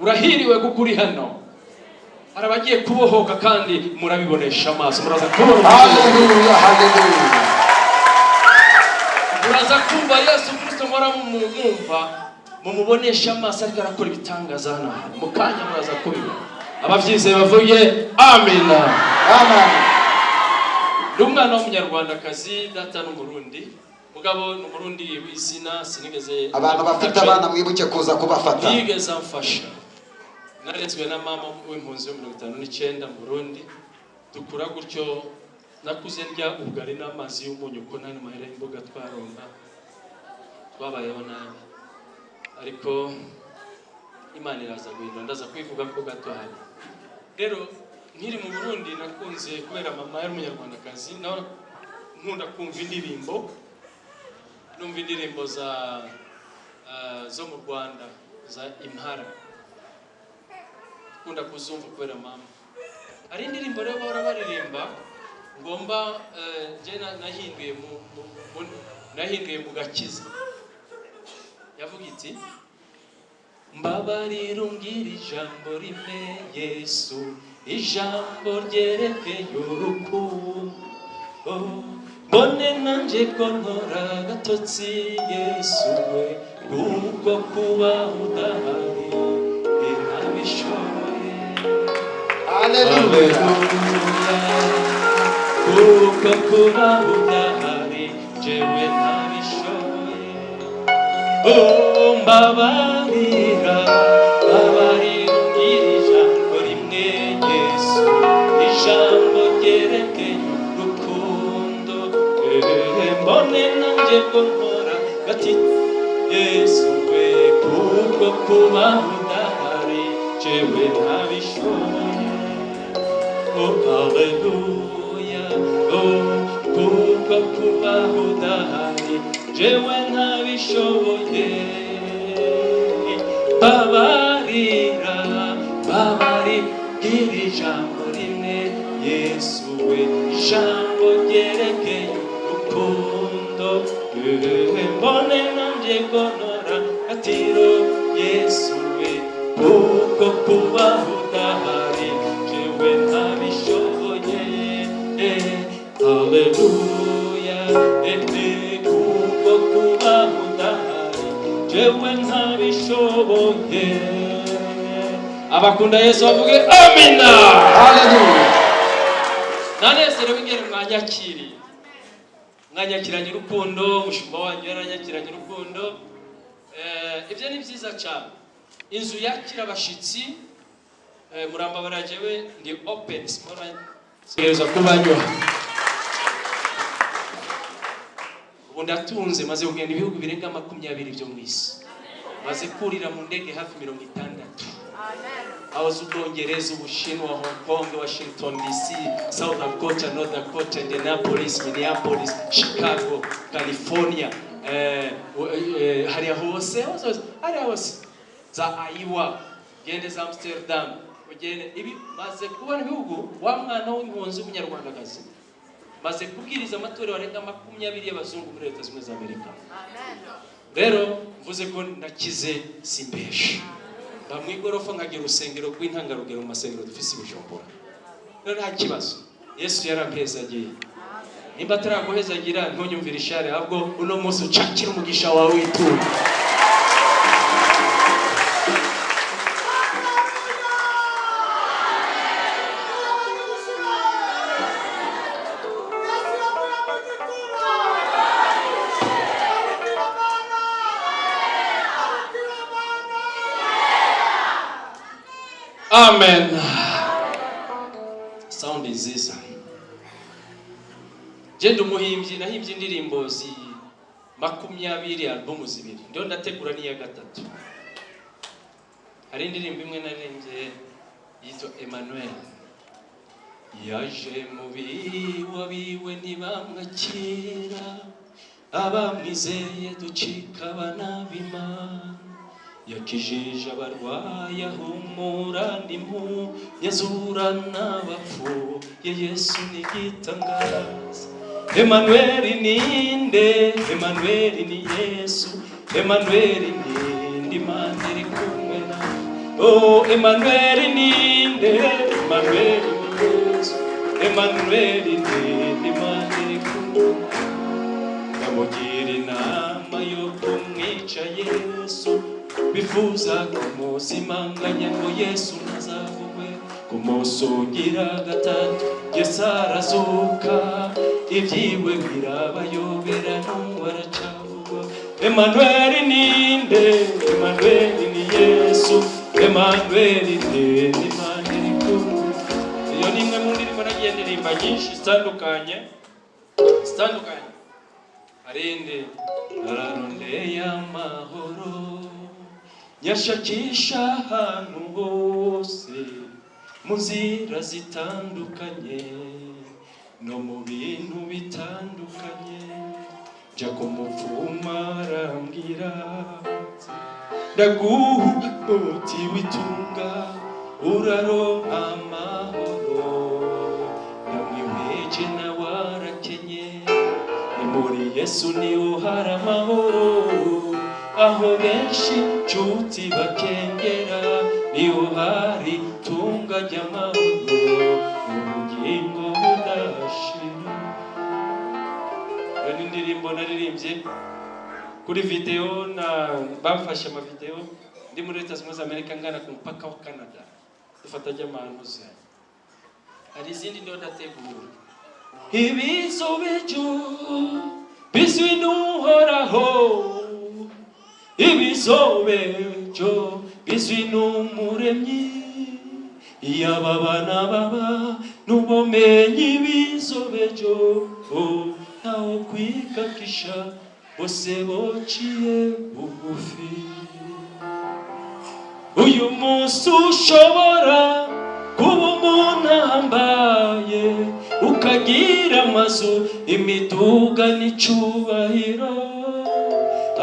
urahiriwe kuko uri hano. Hari abagiye kubohoka kandi murabibonesha amaso. Muraza kubona muraza kumva yesu kirisito mura mumwumva mumubonesha amaso ariko arakora ibitangaza hano. Mu kanya muraza kubibona ababyizeye bavuye amina ni umwana w'umunyarwandakazi data n'umurundi mugabo ni umurundi w'izina sinigeze abantu bafite abana mwibuke kuza kubafata. Ntiyigeze amfasha. Narezwe na mama w'impunzi yo mirongo itanu n'icyenda mu burundi. Dukura gutyo nakuze ndya ubugari n'amazi y'umunyu ko nta mahera y'imboga twaronka twabayeho nabi. Ariko imana iraza guhindura. Ndaza kwivuga ko gato hano rero nkiri mu burundi nakunze kubera mama yari umunyarwandakazi nawe nkunda kumva indirimbo numva indirimbo za ah, zo mu rwanda za impara nkunda kuzumva kubera mama. Hari indirimbo rero bahora baririmba ngomba eh, nahinduye nahinduye mu gakiza. Yavuga iti mbabarira umbwira ijambo rimwe yesu. Ijambo ryerekeye urukundo mbone nanjye ko nkora agatotsi yesu we kubwo kuba udahari. Haleluya kuko kuba udahari jewe ntabishoboye Oh, mbabarira mbabarira umbwira ijambo rimwe yesu ijambo ryerekeye urukundo Eh, mbone nanjye ko nkora gati yesu we kuko kuba udahari jewe ntabishoboye Oh, hallelujah. Oh, kuko kuba udahari jewe ntabishoboye babarira babarira iri jambo rimwe yesu we ijambo ryerekeye urukundo mbone nanjye gonora atiro yesu we kuko kuba jewe ntabishoboye abakunda yesu bavuge amina haleluya nanezerewe ingene mwanyakiriye mwanyakiranye urukundo umushumba wanyu yaranyakiranye urukundo. Eh, ibyo ni byiza cyane. Inzu yakira abashyitsi eh, murambabara jewe ndi open sigereza kubanywa ubu ndatunze maze kugenda ibihugu birenga makumyabiri byo mu isi. Maze kurira mu ndege hafi mirongo itandatu. Aho z'ubwongereza ubushinwa hong kong washington dc south dakota north dakota indianapolis minneapolis chicago california eh, eh, hariya hose hose hose hariya hose. Za ayiwa ugende za amsterdam ugende ibi maze kubona ibihugu wa mwana w'impunzi w'umunyarwandakazi. Maze kubwiriza amatorero arenga makumyabiri y'abazungu muri leta zunze ubumwe za amerika. Rero mvuze ko nakize simbesha mba mu igorofa nkagira urusengero rw'intangarugero mu masengero dufise i bujumbura. Rero nta kibazo. Yesu yarampezagiye. Nimba ataraguhezagira ntunyumvire ishari ahubwo uno munsi ucakira umugisha wawe witura amen. Sound nziza je ndi umuhimbyi nahimbye indirimbo zi makumyabiri albumu zibiri. Ndio ndategura n'iya gatatu. Hari indirimbo imwe naririmbye yitwa emmanuel. Yaje mu biwa biwe ntibamwakira abamwizeye ducika abana b'imana yakijije abarwayi ahumura yazura n'abapfuye yesu ni igitangaza emanuweli ninde emanuweli ni yesu. Emanuweli ninde imana iri kumwe nawe. Oh Emmanuel ninde Emmanuel ni Yesu. Emmanuel ninde Imana iri kumwe bamugira inama yo kumwica Yesu. Bifuza kumuzimanganya ngo Yesu ntazavugwe kumusugira gatatu Yesu arazuka ibyiwe birabayobera n'uwaracavugwa Emmanuel ninde Emmanuel ni Yesu. Emmanuel ninde Imana iri kumwe. Iyo ni imwe mu ndirimbo nagiye ndirimba nyinshi zitandukanye zitandukanye. Arinde ararondeye amahoro nyashakisha ahantu hose mu nzira zitandukanye no mu bintu bitandukanye. Jya kumupfuma arambwira ndaguha umuti w'itunga uraronka amahoro. Namwiweje nawe arakenye ni muri yesu ni ho hari amahoro. Aho benshi nshuti bakengera ni ho hari tunga ry'amahoro ubugingo budashira. Iyo ni indirimbo naririmbye kuri videwo na bamfashe amavidewo ndi muri leta zunze amerika ngana ku mupaka wa canada. Dufata ry'amanuze hari izindi ndiho ndategura ibizobejo bizwi n'uhoraho. Ibizobejo bizwi n'umuremyi iyaba abana baba n'ubumenyi ibizobejo ntawo kwikakisha bose bociye bugufi. Uyu munsi ushobora kuba umuntu ahambaye ukagira amazu imiduga n'icubahiro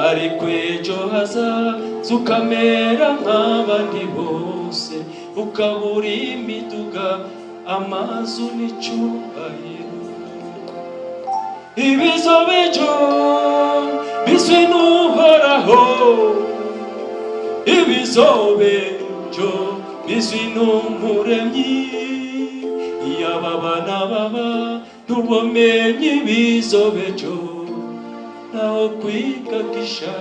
ariko ejo hazaza ukamera nk'abandi bose. Ukabura imiduga amazu n'icubahiro ibizobejo bizwi n'uhoraho. Ibizobejo bizwi n'umuremyi. Iyaba abana baba n'ubumenyi bizobejo naho kwikakisha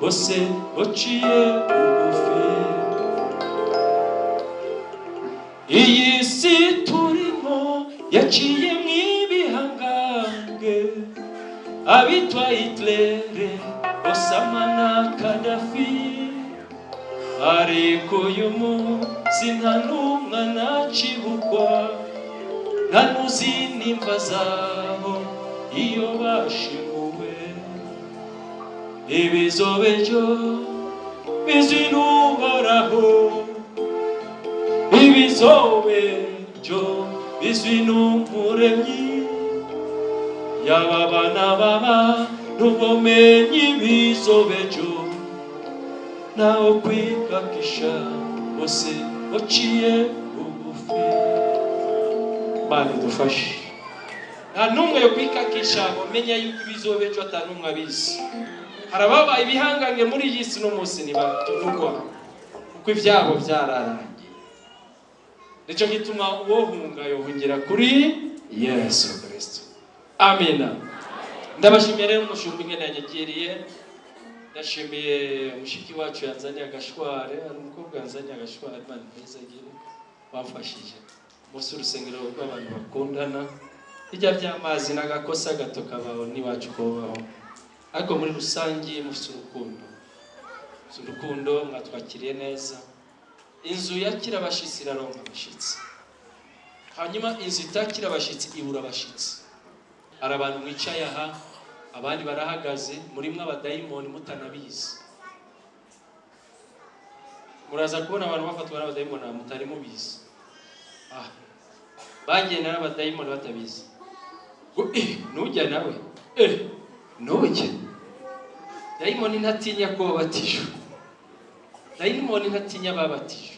bose bociye bugufi iyi si turimo yaciye mw'ibihangange abitwa hitlere osama na kadafi. Ariko uyu munsi nta n'umwe anacibukwa nta n'uzi nimba zabo iyo bashinguwe ibizobejo bizwi n'uhoraho ibizobejo bizwi n'umuremyi yaba abana baba n'ubumenyi bizobejo naho kwikakisha bose baciye bugufi Mana idufashe nta n'umwe yo kwikakisha bamenya yuko ibizobejo atari n'umwe abizi hari ababaye ibihangange muri iyi si n'umunsi ntibavugwa kuko ibyabo byararangiye. Nicyo gituma uwohunga yohungira kuri yesu kirisito amina ndabashimiye rero umushumba ingene yanyakiriye ndashimiye mushiki wacu yanzaniye agashware. Hari umukobwa yanzaniye agashware imana meza agire wamfashije munsi y'urusengero rw'abantu bakundana. Hirya by'amazi n'agakosa gato kabaho n'iwacu kubaho. Ariko muri rusange mufite urukundo. Mufite urukundo mwatwakiriye neza. Inzu yakira abashyitsi iraronka abashyitsi. Hanyuma inzu itakira abashyitsi ibura abashyitsi. Hari abantu mwicaye aha abandi barahagaze murimo abadayimoni mutanabizi. Muraza kubona abantu bafatwa n'abadayimoni mutari mubizi. Ah bagenda n'abadayimoni batabizi. Eh nujya nawe. Eh nujya dayimoni ntatinya ko wabatijwe dayimoni ntatinya ababatijwe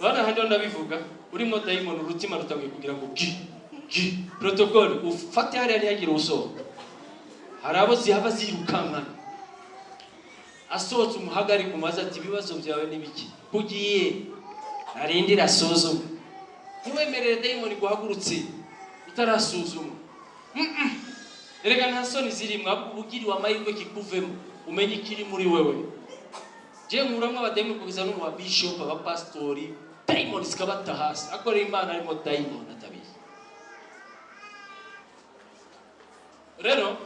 urabona hano ndabivuga urimo dayimoni urutima rutangiye kugira ngo gi gi. Protocole ufate hariya ntihagire usohoka. Hari abo zihava zirukankana asohotse umuhagarika umaze ati ibibazo byawe ni biki? Kugiye arindire asuzume ntiwemerere dayimoni guhagurutse utarasuzuma Erega nta soni zirimo ahubwo ubugiriwe amahirwe kikuvemo umenye ikiri muri wewe. Je nkuramwo abadayimoni kugeza no mu babishop abapasitori dayimoni zikabata hasi. Akorera imana arimo dayimoni atabizi rero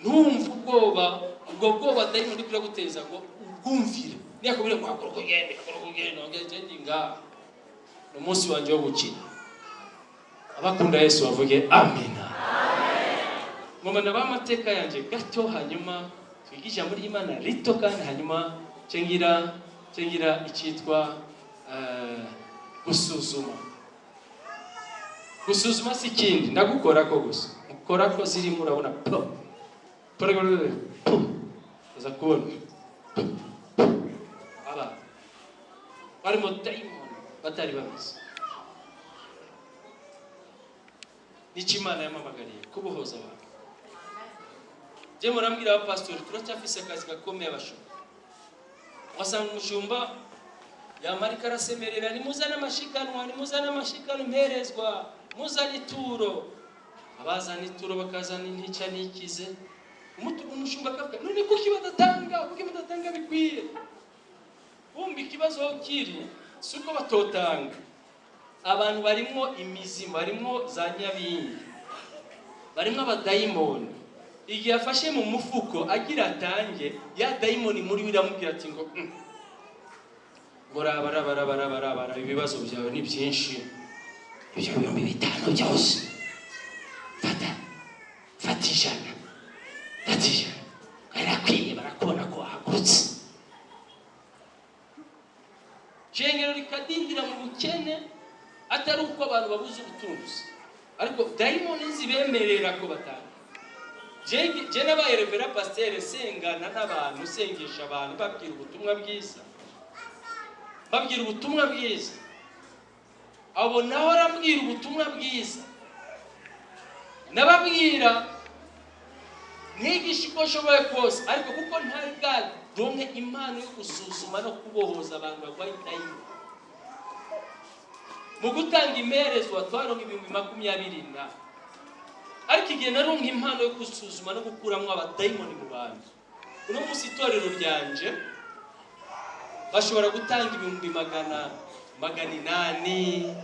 ntumve ubwoba ubwo bwoba dayimoni kuri guteza ngo ubwumvire. Niyakubwira ngo hakora uko ugenda hakora uko ugenda ngende ngaha ni umunsi wanjye wo gukina. Abakunda yesu bavuge amina ngomana b'amateka yanjye gato hanyuma twige ijambo ry'imana rito kandi hanyuma cengira cengira icyitwa gusuzuma gusuzuma si ikindi ndagukora ko gusa ukora ko zirimo urabona po uza kubona po po aba barimo dayimoni batari babizi ni cyo imana yamamagariye kubohoza abantu je murambwira abapasitori turacyafise akazi gakomeye abashumba wasanga umushumba yamarika arasemerera nimuzane amashikanwa nimuzane amashikanwa imperezwa muzane ituro abazana ituro bakazana intica n'ikize. Umushumba akavuga none kuki badatanga? Kuki badatanga bikwiye? Bumva ikibazo kiri si uko batotanga. Abantu barimo imizimu barimo za nyabingi barimo abadayimoni igihe afashe mu mufuko agira atange ya dayimoni muri we iramubwira ati ngo "Mm, ngo raba raba raba raba raba raba, ibibazo byawe ni byinshi. Ibyo bihumbi bitanu byose. Fata fata ijana. Fata ijana. Barakwiye barakubona ko wahagurutse. Shengero rikadindira mu bukene atari uko abantu babuze ubutunzi. Ariko dayimoni zibemerera ko batanga Je nabaye revera pasiteri sengana n'abantu sengesha abantu babwira ubutumwa bwiza. Babwira ubutumwa bwiza. Abo nawe arabwira ubutumwa bwiza. Nababwira mwigisha uko nshoboye kose. Ariko kuko ntari bwadonke impano yo gusuzuma no kubohoza abantu barwaye dayimoni. Mu gutanga imerezwa twaronka ibihumbi makumyabiri na ariko igihe naronka impano yo gusuzuma no gukuramo abadayimoni mu bantu uno munsi itorero ryanje bashobora gutanga ibihumbi magana magana inani.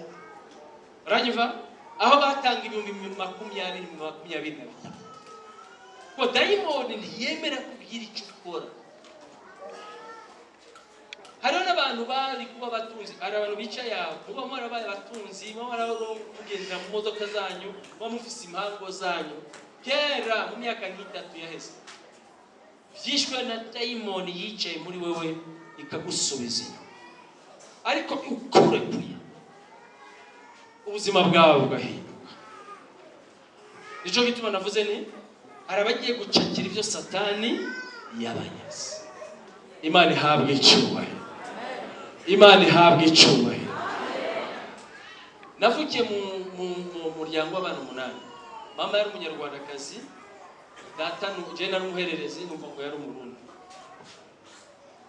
Uranyumva? Aho batanga ibihumbi makumyabiri makumyabiri na ngo dayimoni ntiyemera kubwira icyo ukora. Hariho n'abantu bari kuba abatunzi hari abantu bicaye aho. Muba mwarabaye abatunzi muba mwaramugendera mu modoka zanyu muba mufise impango zanyu. Kera mu myaka nk'itatu yaheze byishwe na dayimoni yicaye muri wewe ikagusubiza inyuma. Ariko ukurekuye ubuzima bwawe bugahinduka. Nicyo gituma navuze ni hari abagiye gucakira ibyo satani yabanyaze. Imana ihabwa icyubahiro. Imana ihabwa icyubahiro. Navukiye mu, mu, mu muryango w'abantu umunani. Mama yari umunyarwandakazi data nu- je nari umuhererezi numva ngo yari umurundi.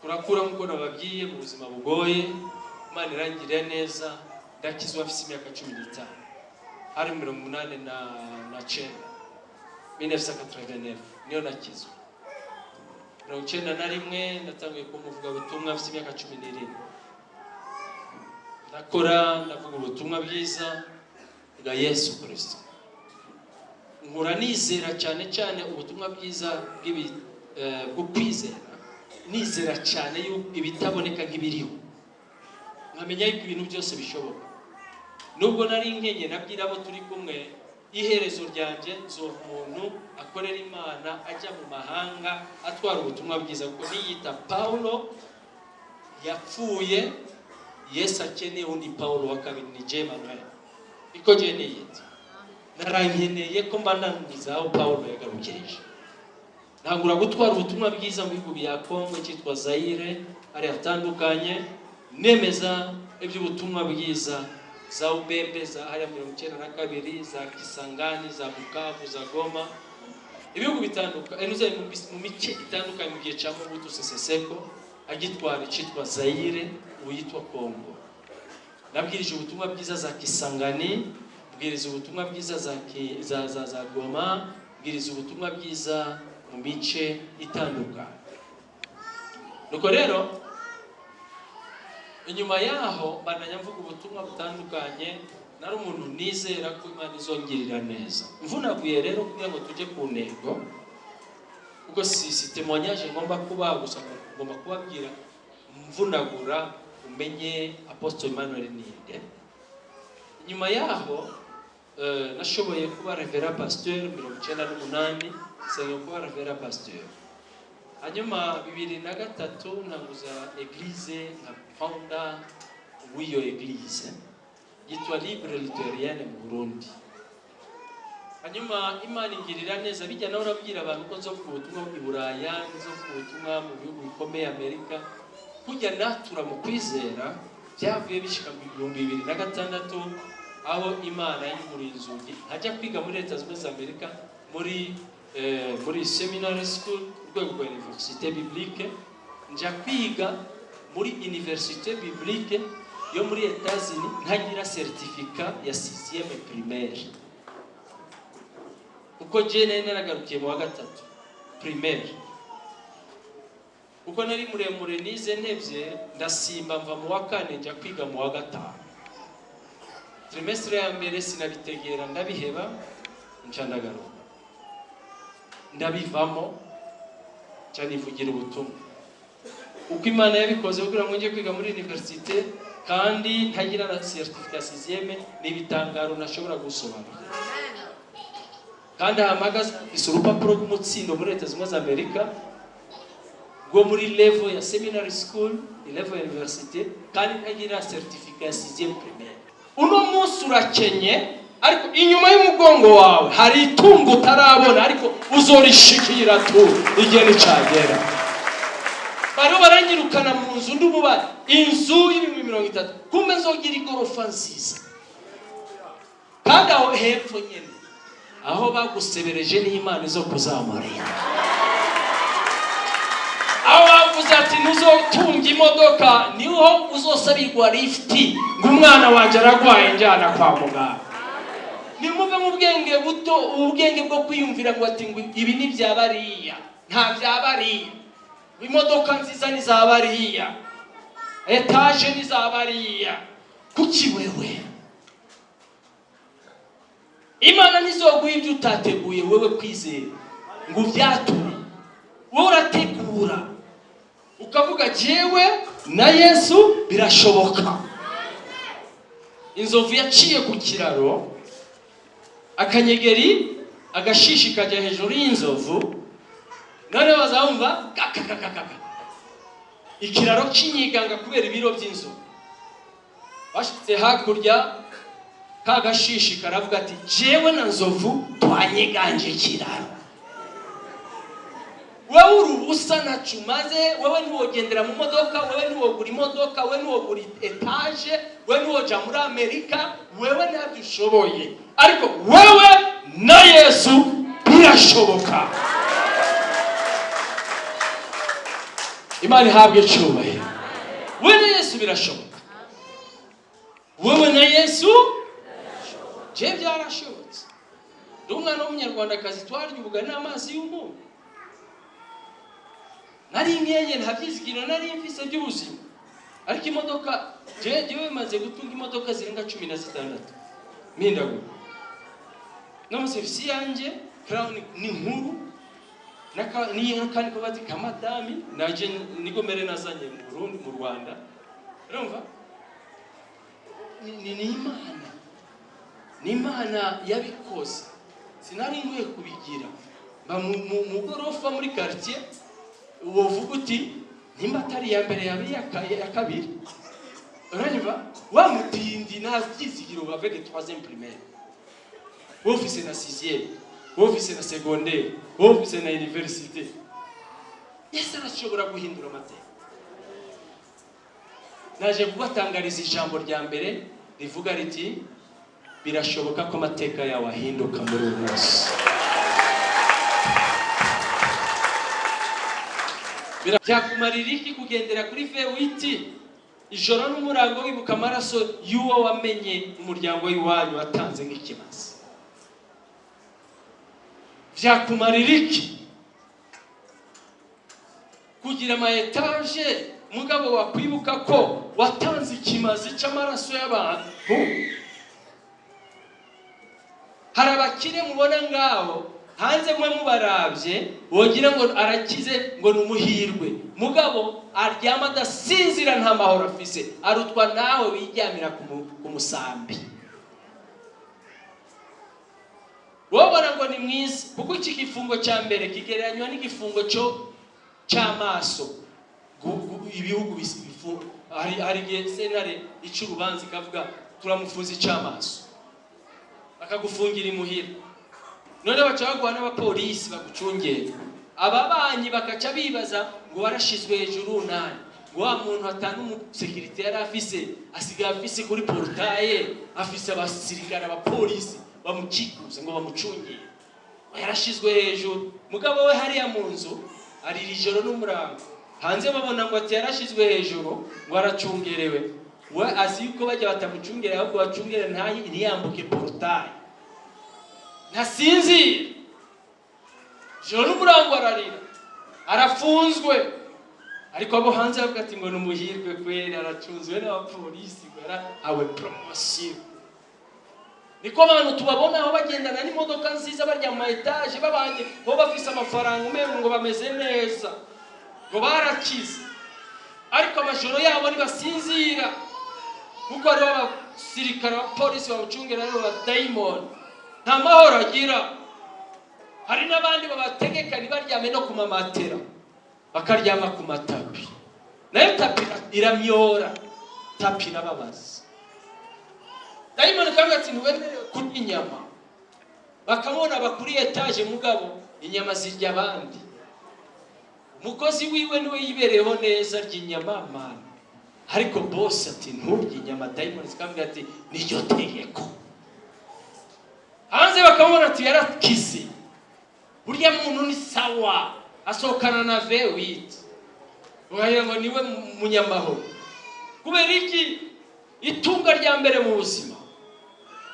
Turakura nk'uko nababwiye mu buzima bugoye imana irangirira neza ndakizwa afite imyaka cumi n'itanu. Hari mirongo umunani na, na cenda 1989 niyo nakizwa mirongo icyenda na rimwe natangiye kumuvuga ubutumwa afite imyaka cumi n'irindwi. Ndakora ndavuga ubutumwa bwiza bwa yesu kirisito nkura nizera cyane cyane ubutumwa bwiza eh, bwo kwizera. Nizera cyane yuko ibitaboneka nk'ibiriho. Nkamenya yuko ibintu byose bishoboka. Nubwo nari nkenye nabwira abo turi kumwe iherezo ryanjye nzora umuntu akorera imana ajya mu mahanga atwara ubutumwa bwiza. Kuko niyita pawulo yapfuye yesu akeneye undi pawulo wa kabiri ni je manuel. Niko niyita narankeneye ko mba nangiza aho pawulo yagarukirije. Ntangura gutwara ubutumwa bwiza mu bihugu bya kongo cyitwa zayire hari hatandukanye. Nemeza iby'ubutumwa bwiza za ubembe za hariya mirongo icyenda na kabiri za kisangani za bukavu za goma. Ibihugu bitandukanye mu bice itandukanye mu gihe cya mobutu sese seko. Agitwara icyitwa zayire ubu yitwa kongo nabwirije ubutumwa bwiza za kisangani bwiriza ubutumwa bwiza za, za, za, goma bwiriza ubutumwa bwiza mu mice itandukanye. Nuko rero inyuma yaho mbananya mvuga ubutumwa butandukanye nari umuntu nizera ko imana izongirira neza. Mvunaguye rero kugira ngo tujye ku ntego kuko si si témoignage ngomba kuba gusa ngomba kubabwira mvunagura umenye apostle Emmanuel ninde nyuma yaho eh, nashoboye kuba revera pasteur mirongo icyenda n'umunani nsenga kuba revera pasteur. Hanyuma bibiri na gatatu ntanguza eglise nka founder w'iyo eglise yitwa libre luterienne mu burundi hanyuma imana ingirira neza bijya nawe urabwira abantu ko nzo ku butumwa bw'i buraya nzo ku butumwa mu bihugu bikomeye amerika kujya natura mu kwizera byavuye bishyika mu bihumbi bibiri na gatandatu aho imana yinguriye inzugi nkajya kwiga muri leta zunze ubumwe za amerika muri eh, muri seminary school ku rwego rwa université biblique njya kwiga muri université biblique yo muri etats-unis ntagira certificat ya 6e primaire. Kuko je nari naragarukiye mu wa gatatu primaire. Kuko nari muremure nize ntebye ndasimba mva mu wa kane njya kwiga mu wa gatanu. Trimestre ya mbere sinabitegera ndabiheba ndagaruka. Ndabivamo nca nivugira ubutumwa. Uko imana yabikoze kugira ngo njye kwiga muri universite kandi ntagira na certificat sixième ni ibitangaro nashobora gusobanura kandi ahamagaza isa urupapuro rw'umutsindo muri leta zunze ubumwe za amerika rwo muri level ya seminary school level ya universite kandi ntagira certificat ya sixième primaire. Uno munsi urakenye ariko inyuma y'umugongo wawe hari itungo utarabona ariko uzorishikira tu igihe nicagera bariho baranyirukana mu nzu ndi umubare. Inzu y'ibihumbi mirongo itatu. Kumbe nzogira igorofa nziza. Kandi aho hepfo nyine aho bagusebereje n'imana zo kuzamurira aho bavuze ati ntuzotunga imodoka ni ho uzosabirwa lifuti ngo umwana wanjye aragwaye njyana kwa muganga. Nimuve mu bwenge buto ubwenge bwo kwiyumvira ngo ati ngo ibi ni bya bariya nta bya bariya. Imodoka nziza ni za bariya etaje ni za bariya. Kuki wewe? Imana ntizoguha ibyo utateguye wowe kwizera. Ngo ubyature wowe urategura. Ukavuga jyewe na yesu birashoboka. Inzovu yaciye ku kiraro akanyegeri agashishi kajya hejuru y'inzovu. Noneho bazabumva kakakakaka ikiraro cy'inyiganga kubera ibiro by'inzovu. Bashyize hakurya ka gashishi karavuga ati jewe na nzovu twanyeganje ikiraro. Wowe uri ubusa ntacu umaze wowe ntiwogendera mu modoka wowe ntiwogura imodoka wowe ntiwogura etaje wowe ntiwoja muri amerika wowe ntabyo ushoboye ariko wowe na yesu birashoboka. Imana ihabwe icyubahiro. Wowe na yesu birashoboka. Wowe na yesu je byarashobotse ndi umwana w'umunyarwandakazi twarya n'amazi y'umunyu. Nari nkenye nta byizigiro nari mfise by'ubuzima. Ariko imodoka jewe maze gutunga imodoka zirenga cumi na zitandatu. Mpindagura n'amasevisi yanjye crown ni nkuru. N'aka- n'akandi kabati ka madami naje niko mbere nazanye mu burundi mu rwanda. Urumva? Ni imana. Ni imana yabikoze. Sinari nkwiye kubigira. Mba mu- gorofa muri quartier wovuga uti nimba atari iya mbere yaba iya ka- iya kabiri. Uranyumva wa mutindi nta byizigiro avec troisième primaire. Ufise na sixième ufise na secondaire ufise na université. Yesu arashobora guhindura amateka. Naje kubatangariza ijambo rya mbere rivuga riti birashoboka ko amateka yawe ahinduka muri uyu munsi. Byakumarira iki kugendera kuri vewiti ijoro n'umurango wibuka amaraso y'uwo wamenye umuryango w'iwanyu watanze nk'ikimazi byakumarira iki? Kugira ama etaje mugabo wakwibuka ko watanze ikimazi cy'amaraso y'abantu? Hari abakire mubona ngaho? Hanze mwe mubarabye wogira ngo arakize ngo ni umuhirwe mugabo aryama adasinzira nta mahoro afise. Arutwa nawe wiryamira ku mu- ku musambi. Wobona ngo ni mwiza kuko iki gifungo cya mbere kigereranywa n'igifungo cyo cy'amaso Gu- gu- ibihugu hari igihe sentare ica urubanza ikavuga turamufunza icy'amaso bakagufungira imuhira. None baca baguha n'abapolisi bagucungera. Ababanyi bakaca bibaza ngo warashizwe hejuru nani ngo wa muntu atanu umusekirite yari afise asigaye afise kuri porutaye afise abasirikare abapolisi bamukikuze ngo bamucungire yarashizwe hejuru. Mugabo we hariya mu nzu arira ijoro n'umurango. Hanze babona ngo ati yarashizwe hejuru ngo aracungerewe. We azi yuko bajya batamucungera ahubwo bacungere ntiyambuke porutaye. Ntasinzira ijoro n'umurango ararira. Arafunzwe. Ariko abo hanze bavuga ati ngo ni umuhirwe kweri. Aracunzwe n'abapolisi ngo yarahawe poromosiyo niko abantu tubabona aho bagendana n'imodoka nziza barya mu ma etaje babanye. Bo bafise amafaranga umengo ngo bameze neza. Ngo barakize. Ariko amajoro yabo ntibasinzira kuko hariho abasirikare abapolisi bamucungira ari bo badayimoni nta mahoro agira. Hari n'abandi babategeka ntibaryame no ku mamatera bakaryama ku matapi. Nayo tapi iramyora tapi irababaza. Dayimoni kavuga ati ntiwemerewe kurya inyama. Bakamubona bakuri etaje mugabo inyama zirya abandi. Umukozi wiwe ni we yibereyeho neza arya inyama mana ariko bose ati nturye inyama. Dayimoni zikamubwira ati niryo tegeko. Hanze bakamubona ati yarakize burya muntu ni sawa asohokana na vewiti ukagira ngo ni we munyamahoro kubera iki? Itunga rya mbere mu buzima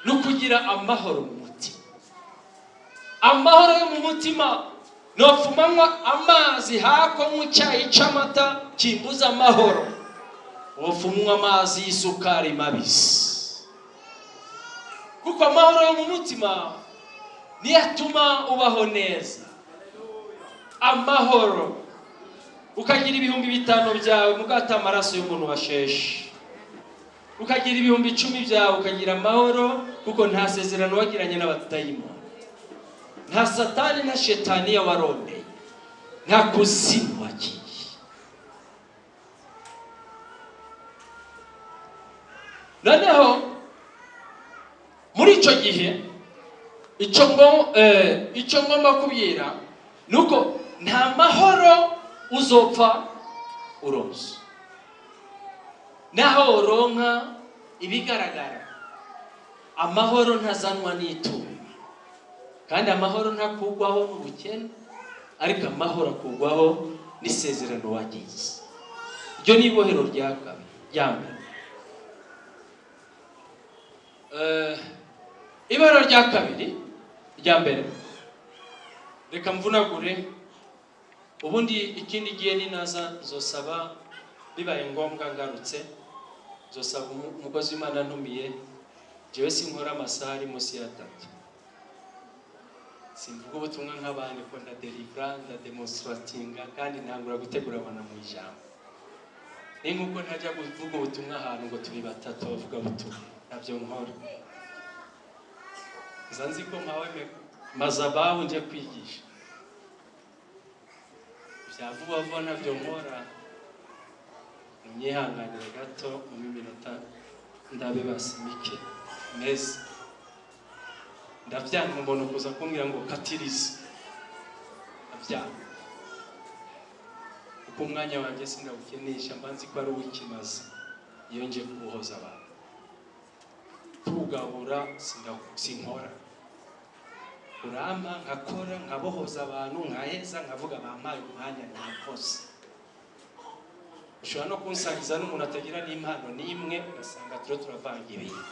ni ukugira amahoro mu mutima. Amahoro yo mu mutima nopfumanywa amazi hako nk'icyayi cy'amata kimbuza amahoro. Wopfumwa amazi y'isukari mabisi. Kuko amahoro yo mu mutima niyo atuma ubaho neza. Amahoro. Ukagira ibihumbi bitanu byawe mugata amaraso y'umuntu washeshe. Ukagira ibihumbi icumi byawe ukagira amahoro kuko nta sezerano wagiranye n'abadayimoni nta satani na shetani yawarondeye nta kuzimu wagiye. Noneho icyo gihe icyo ngo eh, ngomba kubwira ni uko nta mahoro uzopfa uronse. Naho uronka ibigaragara. Amahoro ntazanwa n'itungo kandi amahoro ntakugwaho n'ubukene ariko amahoro akugwaho n'isezerano wagize. Iryo ni ibohero rya Ibohero rya kabiri rya mbere. Reka mvunagure. Ubundi ikindi gihe ninaza nzosaba bibaye ngombwa ngarutse nzosaba umu- umukozi w'imana ntumiye jewe sinkora amasaha ari munsi ya atatu. Simvuga ubutumwa nk'abandi ko ndaderivura ndademonstratinga kandi ntangura gutegura abantu mu ijambo. Ni nk'uko ntajya kuvuga ubutumwa ahantu ngo turi batatu bavuga butumwa ntabyo nkora. Nza nzi ko mpawe mazabahu njya kwigisha. Bya vuba vuba ntabyo nkora. Munyihanganire gato mu minota ndabe basimike meza ndabyanga umuntu kuza kumbwira ngo katirize. Ndabyanga kuko umwanya wanjye sindawukinisha mba nzi ko ari uw'ikimazi iyo nje kuwuhoza abantu. Sinda- sinkora. urampa nkakora nkabohoza abantu nkaheza nkavuga bampaye umwanya ntakoze. Ushobora no kunsariza n'umuntu atagira n'impano n'imwe ugasanga turiho turavanga ibintu.